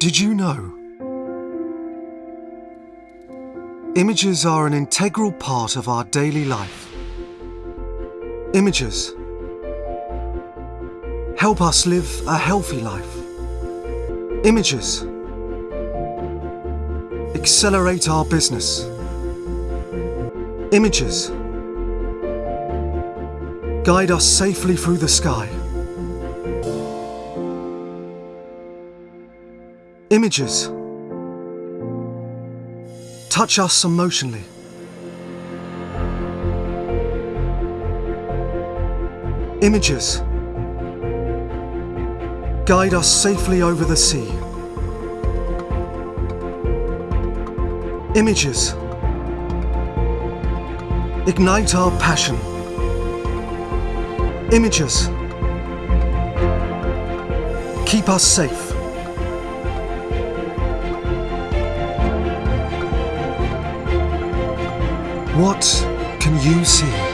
Did you know? Images are an integral part of our daily life. Images help us live a healthy life. Images accelerate our business. Images guide us safely through the sky. Images touch us emotionally. Images guide us safely over the sea. Images ignite our passion. Images keep us safe. What can you see?